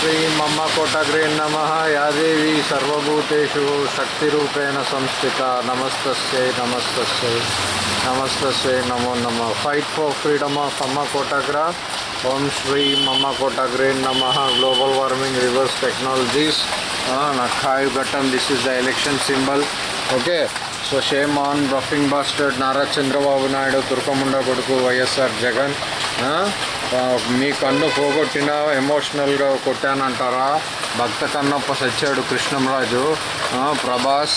ಶ್ರೀಮಮ್ಮ ಕೋಟಗ್ರೇ ನಮಃ ಯಾದೇವಿ ಸರ್ವಭೂತು ಶಕ್ತಿ ರೂಪೇಣ ಸಂಸ್ಥಿತ ನಮಸ್ತಸ್ಯೈ ನಮಸ್ತಸ್ಯೈ ನಮಸ್ತಸ್ಯೈ ನಮೋ ನಮ ಫೈಟ್ ಫಾರ್ ಫ್ರೀಡಮ್ ಆಫ್ ಅಮ್ಮ ಕೋಟಗ್ರ ಓಂ ಶ್ರೀ ಮಮ್ಮ ಕೋಟಗ್ರೇ ನಮಃ ಗ್ಲೋಬಲ್ ವಾರ್ಮಿಂಗ್ ರಿವರ್ಸ್ ಟೆಕ್ನಾಲಜೀಸ್ ಖಾಯ್ ಘಟನ್ this is the election symbol okay so shame on bluffing bastard Nara Chandrababu Naidu ತುರ್ಕಮುಂಡ ಕೊಡುಕು ವೈ ಎಸ್ ಆರ್ ಜಗನ್ మీ కన్ను పోగొట్టిన ఎమోషనల్గా కొట్టానంటారా? Bhakta Kannappa సచ్చాడు Krishnamraju. Prabhas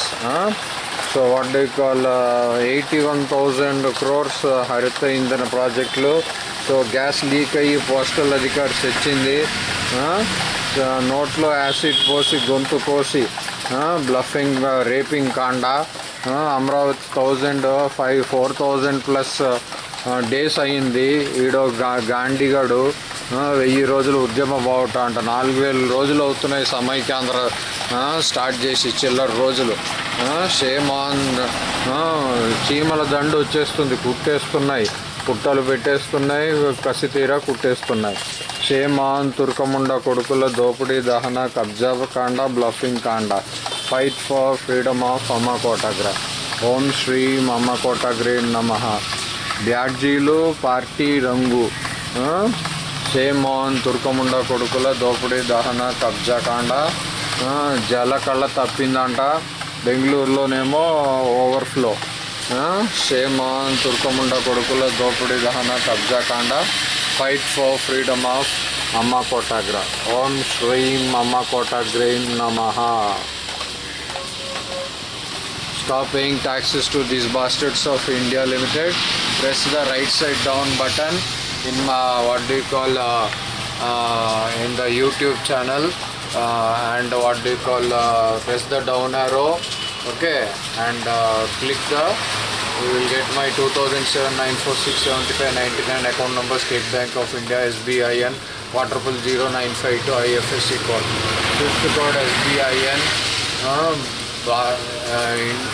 so what do call eighty one thousand crores హరిత ఇంధన ప్రాజెక్టులు. సో గ్యాస్ లీక్ అయ్యి పోస్టల్ అధికారి తెచ్చింది నోట్లో యాసిడ్ పోసి గొంతు కోసి బ్లఫింగ్ రేపింగ్ కాండ. Amaravati thousand five four thousand plus days అయింది. ఈడో గా గాంధీగాడు వెయ్యి రోజులు ఉద్యమ బావుట అంట. నాలుగు వేల రోజులు అవుతున్నాయి సమైక్యాంధ్ర స్టార్ట్ చేసి చిల్లర రోజులు. సేమ్ ఆన్ చీమల దండు వచ్చేస్తుంది. కుట్టేస్తున్నాయి. పుట్టలు పెట్టేస్తున్నాయి. కసి తీరా కుట్టేస్తున్నాయి షేమాన్ తుర్కముండ కొడుకుల దోపిడీ దహన కబ్జా కాండ బ్లఫింగ్ కాండ. ఫైట్ ఫర్ ఫ్రీడమ్ ఆఫ్ అమ్మ కోటాగ్రా ఓం శ్రీ అమ్మ కోటాగ్రే నమః. బ్యాడ్జీలు పార్టీ రంగు. సేమోన్ తుర్కముండ కొడుకుల దోపిడీ దహన కబ్జా కాండ. జల తప్పిందంట. బెంగళూరులోనేమో ఓవర్ఫ్లో. ఆ, తుర్కముండ కొడుకుల దోపిడీ దహన కబ్జా కాండ. ఫైట్ ఫర్ ఫ్రీడమ్ ఆఫ్ అమ్మ కోటాగ్ర ఓం శ్రీం అమ్మ కోటాగ్రీం నమహ Stop paying taxes to these bastards of India Limited. Press the right side down button in uh, what do you call uh, uh, in the YouTube channel uh, and what do you call uh, press the down arrow. Okay, and uh, click the. You will get my 2007 946 75 99 account number State Bank of India SBIN one triple zero nine five two IFSC code. Fifth code SBIN. Um,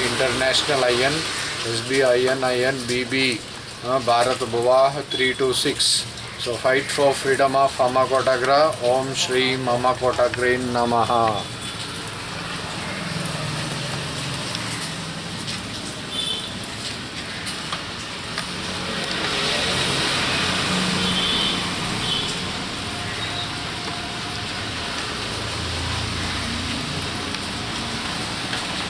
international ion S B I N I N B B Bharat भुवाह three two six so fight for freedom of अमा कोटाग्रा ओम Shri mama कोटाग्रीन नमः